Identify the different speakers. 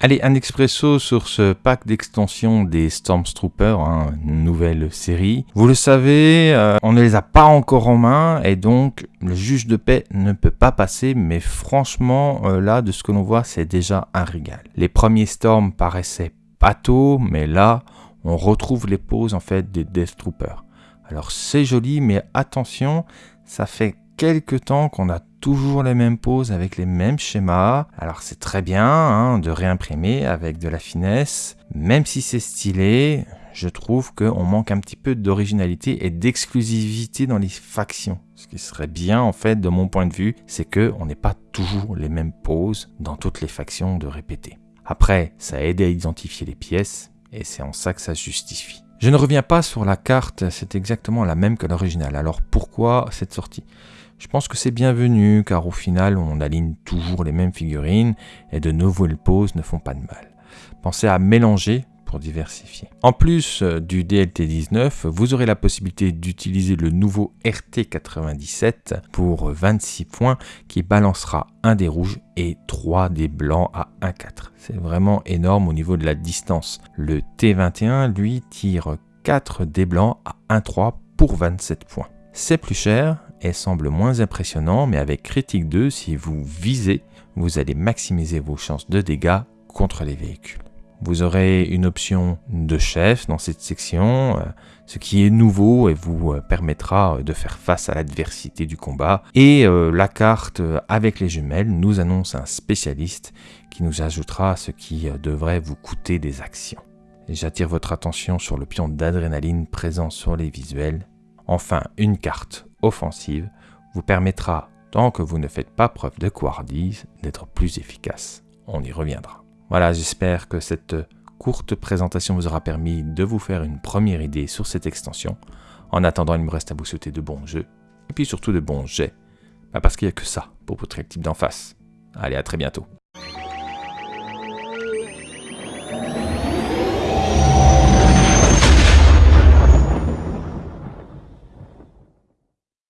Speaker 1: Allez, un expresso sur ce pack d'extension des Stormtroopers, hein, nouvelle série. Vous le savez, euh, on ne les a pas encore en main et donc le juge de paix ne peut pas passer, mais franchement, euh, là, de ce que l'on voit, c'est déjà un régal. Les premiers Storms paraissaient tôt, mais là, on retrouve les poses en fait des Death Troopers. Alors c'est joli, mais attention, ça fait quelques temps qu'on a toujours les mêmes poses avec les mêmes schémas. Alors c'est très bien hein, de réimprimer avec de la finesse. Même si c'est stylé, je trouve qu'on manque un petit peu d'originalité et d'exclusivité dans les factions. Ce qui serait bien en fait de mon point de vue, c'est que on n'est pas toujours les mêmes poses dans toutes les factions de répéter. Après, ça aide à identifier les pièces et c'est en ça que ça justifie. Je ne reviens pas sur la carte, c'est exactement la même que l'original. Alors pourquoi cette sortie? Je pense que c'est bienvenu car au final on aligne toujours les mêmes figurines et de nouvelles poses ne font pas de mal. Pensez à mélanger diversifier. En plus euh, du DLT19, vous aurez la possibilité d'utiliser le nouveau RT97 pour 26 points qui balancera un des rouges et 3 des blancs à 1,4. C'est vraiment énorme au niveau de la distance. Le T21 lui tire 4 des blancs à 1,3 pour 27 points. C'est plus cher, et semble moins impressionnant, mais avec critique 2, si vous visez, vous allez maximiser vos chances de dégâts contre les véhicules. Vous aurez une option de chef dans cette section, euh, ce qui est nouveau et vous euh, permettra de faire face à l'adversité du combat. Et euh, la carte avec les jumelles nous annonce un spécialiste qui nous ajoutera ce qui devrait vous coûter des actions. J'attire votre attention sur le pion d'adrénaline présent sur les visuels. Enfin, une carte offensive vous permettra, tant que vous ne faites pas preuve de couardise, d'être plus efficace. On y reviendra. Voilà, j'espère que cette courte présentation vous aura permis de vous faire une première idée sur cette extension. En attendant, il me reste à vous souhaiter de bons jeux, et puis surtout de bons jets. Bah, parce qu'il n'y a que ça pour votre équipe d'en face. Allez, à très bientôt.